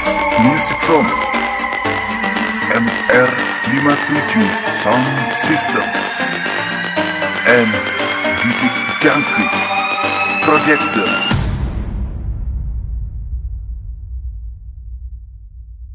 Music from MR57 Sound System and Didik Jangkrik Projections.